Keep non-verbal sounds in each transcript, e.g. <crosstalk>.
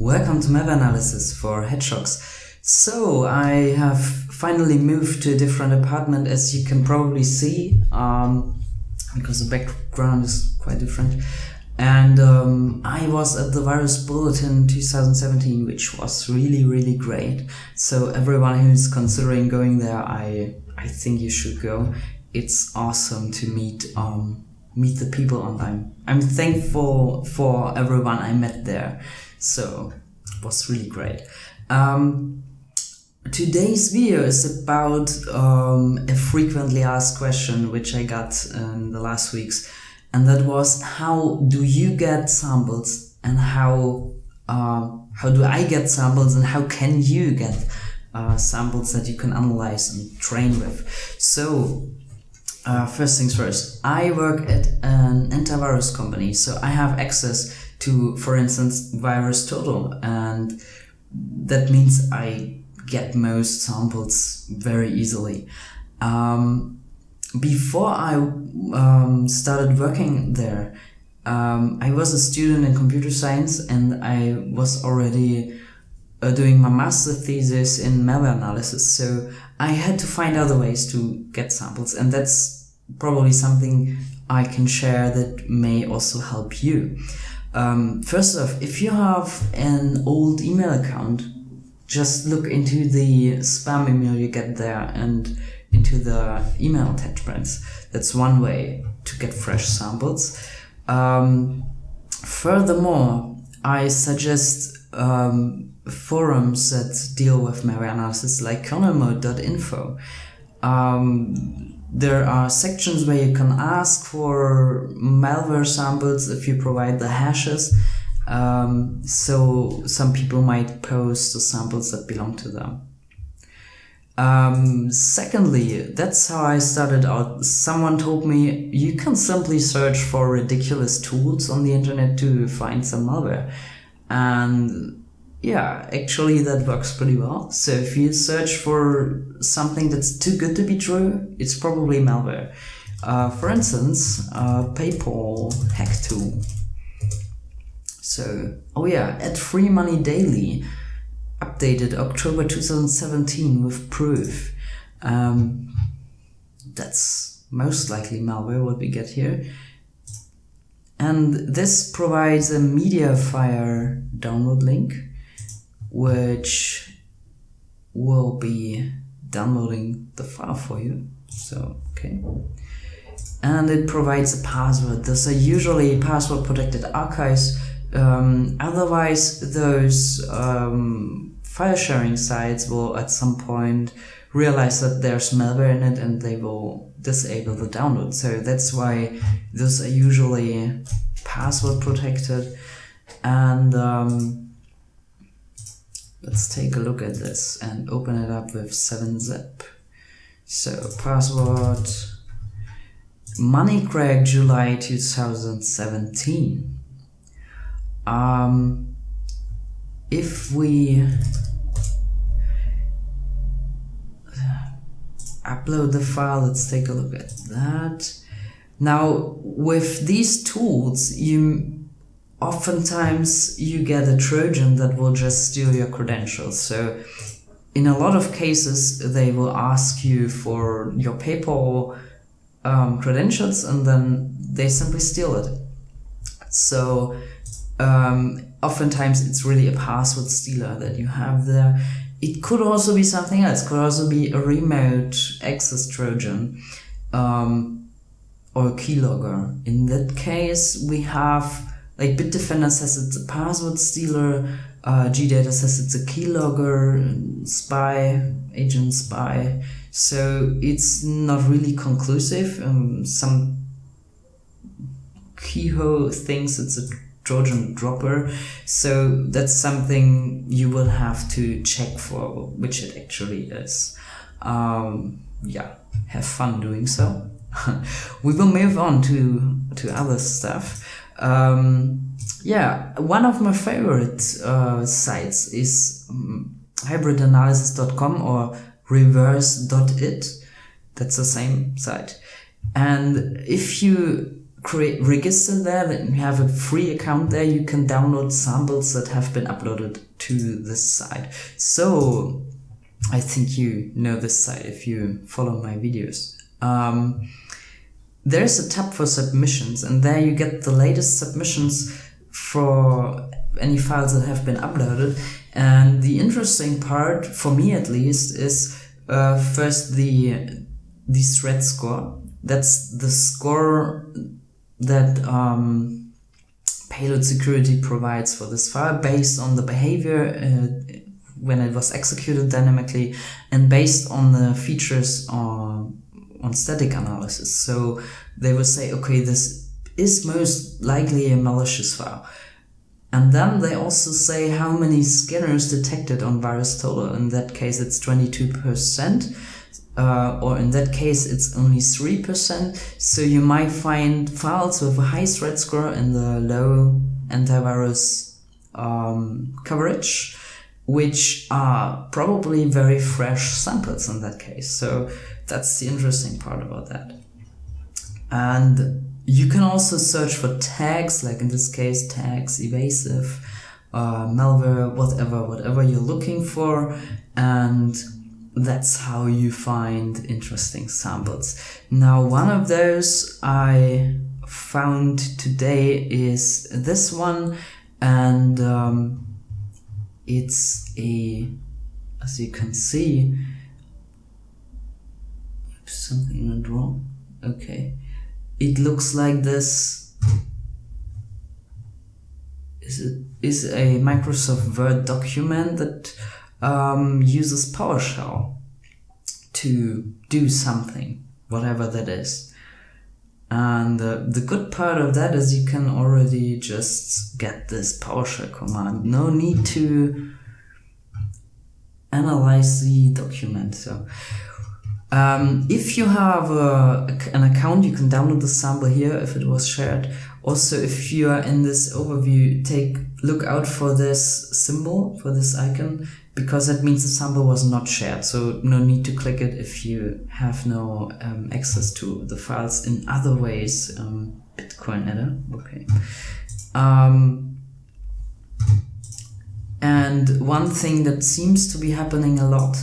Welcome to malware analysis for Hedgehogs. So I have finally moved to a different apartment as you can probably see um, because the background is quite different. And um, I was at the Virus Bulletin 2017, which was really, really great. So everyone who's considering going there, I I think you should go. It's awesome to meet um, meet the people I'm I'm thankful for everyone I met there. So it was really great. Um, today's video is about um, a frequently asked question which I got in the last weeks and that was how do you get samples and how uh, how do I get samples and how can you get uh, samples that you can analyze and train with. So uh, first things first, I work at an antivirus company, so I have access to, for instance, Virus Total, and that means I get most samples very easily. Um, before I um, started working there, um, I was a student in computer science and I was already uh, doing my master thesis in malware analysis. So I had to find other ways to get samples and that's probably something I can share that may also help you. Um, first off, if you have an old email account, just look into the spam email you get there and into the email attachments. That's one way to get fresh samples. Um, furthermore, I suggest um, forums that deal with malware analysis like kernelmode.info. Um, there are sections where you can ask for malware samples if you provide the hashes. Um, so some people might post the samples that belong to them. Um, secondly, that's how I started out. Someone told me you can simply search for ridiculous tools on the internet to find some malware. And yeah, actually that works pretty well. So if you search for something that's too good to be true, it's probably malware. Uh, for instance, uh, PayPal hack tool. So, oh yeah, at Free Money Daily, updated October 2017 with proof. Um, that's most likely malware what we get here. And this provides a Mediafire download link which will be downloading the file for you. So, okay. And it provides a password. Those are usually password protected archives. Um, otherwise, those um, file sharing sites will at some point realize that there's malware in it and they will disable the download. So that's why those are usually password protected. And um, Let's take a look at this and open it up with 7zip. So password Money Crack July 2017. Um, if we upload the file, let's take a look at that. Now, with these tools, you oftentimes you get a Trojan that will just steal your credentials. So in a lot of cases, they will ask you for your PayPal um, credentials and then they simply steal it. So um, oftentimes it's really a password stealer that you have there. It could also be something else. It could also be a remote access Trojan um, or a keylogger. In that case, we have like Bitdefender says it's a password stealer, uh, GData says it's a keylogger, spy, agent spy. So it's not really conclusive. Um, some Keyhole thinks it's a Trojan dropper. So that's something you will have to check for, which it actually is. Um, yeah, have fun doing so. <laughs> we will move on to, to other stuff. Um, yeah, one of my favorite uh, sites is um, hybridanalysis.com or reverse.it. That's the same site. And if you create register there and you have a free account there you can download samples that have been uploaded to this site so i think you know this site if you follow my videos um, there's a tab for submissions and there you get the latest submissions for any files that have been uploaded. And the interesting part for me at least is uh, first the the threat score. That's the score that um, payload security provides for this file based on the behavior uh, when it was executed dynamically and based on the features on, on static analysis. So they will say, okay, this is most likely a malicious file. And then they also say how many scanners detected on virus VirusTotal. In that case, it's 22% uh, or in that case it's only 3%, so you might find files with a high threat score and the low antivirus um, coverage, which are probably very fresh samples in that case. So that's the interesting part about that. And you can also search for tags, like in this case, tags, evasive, uh, malware, whatever, whatever you're looking for. And that's how you find interesting samples. Now, one of those I found today is this one, and um, it's a, as you can see, something went wrong. Okay, it looks like this. Is it is a Microsoft Word document that um, uses PowerShell to do something, whatever that is. And uh, the good part of that is you can already just get this PowerShell command. No need to analyze the document. So um, if you have an account, you can download the sample here if it was shared. Also, if you are in this overview, take look out for this symbol, for this icon because that means the sample was not shared. So no need to click it if you have no um, access to the files in other ways. Um, Bitcoin Adder, okay. Um, and one thing that seems to be happening a lot,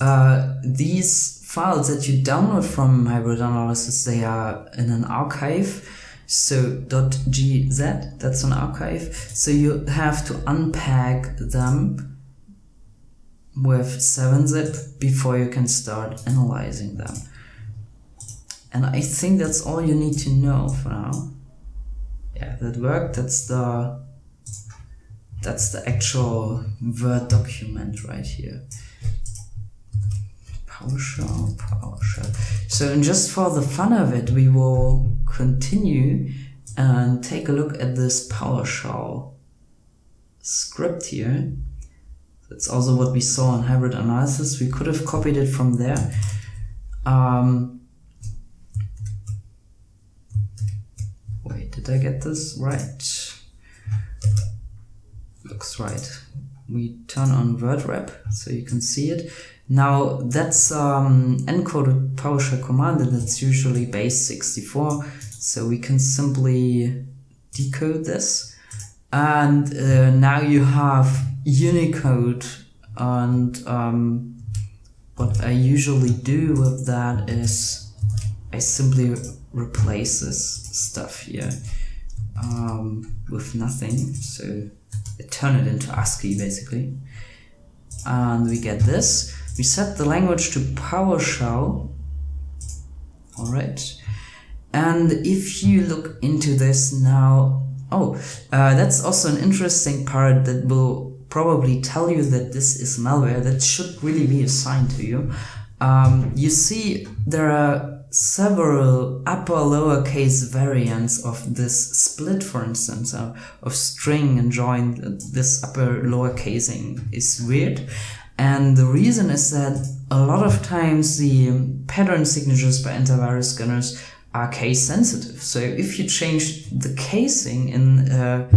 uh, these files that you download from hybrid analysis, they are in an archive. So .gz, that's an archive. So you have to unpack them with 7-zip before you can start analyzing them. And I think that's all you need to know for now. Yeah, that worked. That's the that's the actual Word document right here. PowerShell, PowerShell. So just for the fun of it, we will continue and take a look at this PowerShell script here. That's also what we saw in hybrid analysis. We could have copied it from there. Um, wait, did I get this right? Looks right. We turn on word wrap so you can see it. Now that's um, encoded PowerShell command and it's usually base 64 so we can simply decode this and uh, now you have Unicode and um, what I usually do with that is I simply replace this stuff here um, with nothing. So I turn it into ASCII basically. And we get this. We set the language to PowerShell. Alright and if you look into this now oh uh, that's also an interesting part that will probably tell you that this is malware that should really be assigned to you. Um, you see there are several upper lowercase variants of this split for instance uh, of string and join this upper lowercasing is weird and the reason is that a lot of times the pattern signatures by antivirus scanners are case sensitive so if you change the casing in a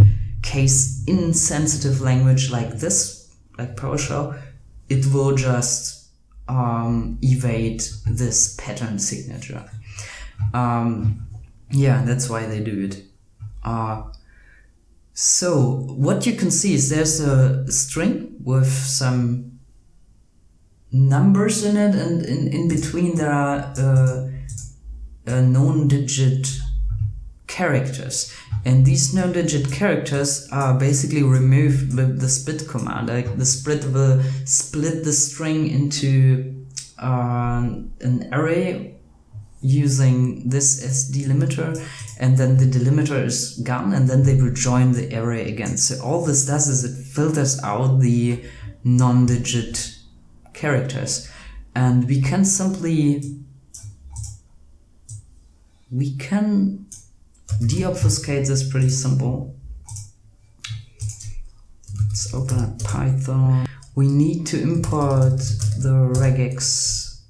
case insensitive language like this, like PowerShell, it will just um, evade this pattern signature. Um, yeah, that's why they do it. Uh, so what you can see is there's a string with some numbers in it and in, in between there are uh, uh, known digit characters. And these non-digit characters are basically removed with the split command like the split will split the string into uh, an array using this as delimiter and then the delimiter is gone and then they will join the array again. So all this does is it filters out the non-digit characters. And we can simply we can deobfuscate this pretty simple. Let's open up python. We need to import the regex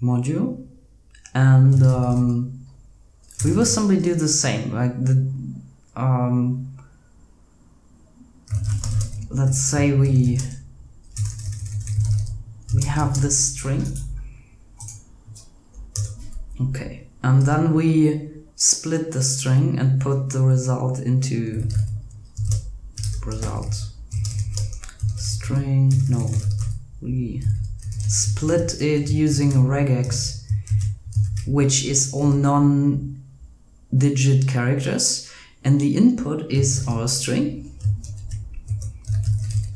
module and um, we will simply do the same like the um, let's say we we have this string. Okay and then we split the string and put the result into result. String no we split it using regex which is all non-digit characters. And the input is our string.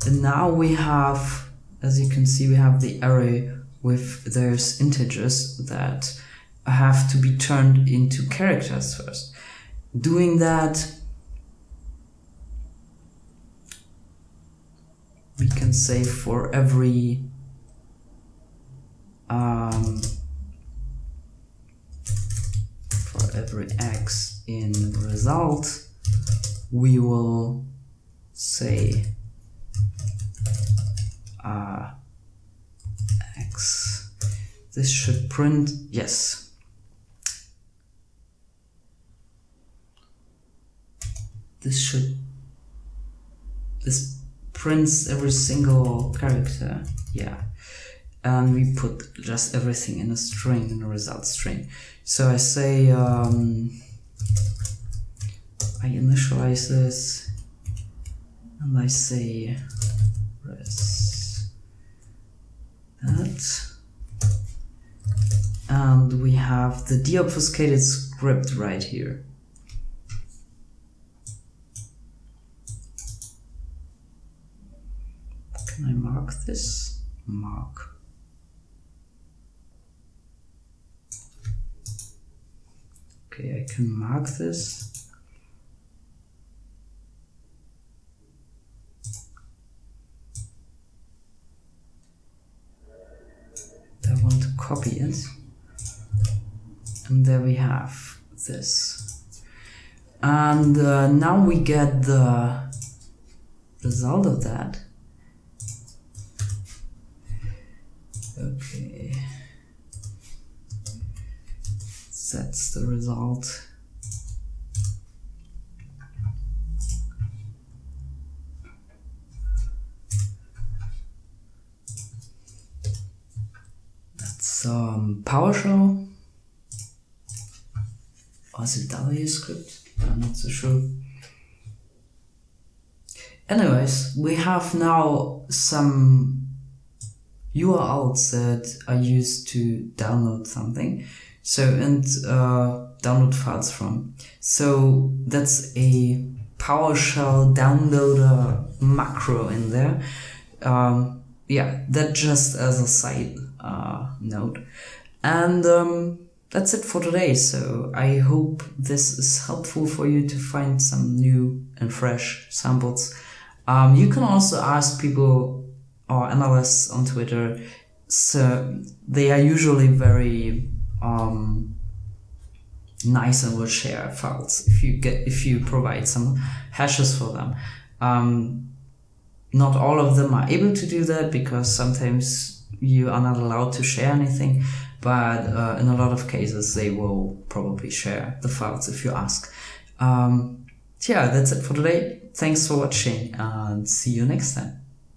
And now we have as you can see we have the array with those integers that have to be turned into characters first doing that we can say for every um, every x in result, we will say uh, x. This should print, yes. This should, this prints every single character, yeah. And we put just everything in a string in a result string. So I say um, I initialize this and I say res that. And we have the deobfuscated script right here can I mark this? Mark Okay, I can mark this. I want to copy it. And there we have this. And uh, now we get the result of that. Okay. that's the result. That's um, PowerShell. Or is it W script? I'm not so sure. Anyways, we have now some URLs that are used to download something. So, and uh, download files from. So that's a PowerShell downloader macro in there. Um, yeah, that just as a side uh, note. And um, that's it for today. So I hope this is helpful for you to find some new and fresh samples. Um, you can also ask people or analysts on Twitter. So they are usually very um, nice and will share files if you get if you provide some hashes for them. Um, not all of them are able to do that because sometimes you are not allowed to share anything, but uh, in a lot of cases they will probably share the files if you ask. Um, yeah, that's it for today. Thanks for watching and see you next time.